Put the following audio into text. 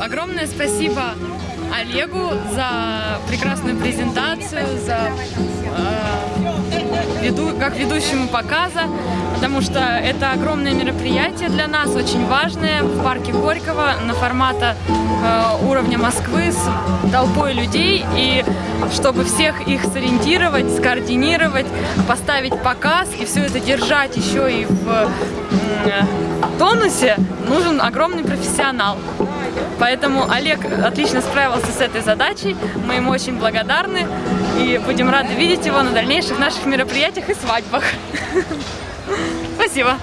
огромное спасибо Олегу за прекрасную презентацию, за э, веду, как ведущему показа, потому что это огромное мероприятие для нас, очень важное в парке Горького на формата э, уровня Москвы с толпой людей и чтобы всех их сориентировать, скоординировать, поставить показ и все это держать еще и в э, тонусе, нужен огромный профессионал. Поэтому Олег отлично справился с этой задачей, мы ему очень благодарны и будем рады видеть его на дальнейших наших мероприятиях и свадьбах. Спасибо.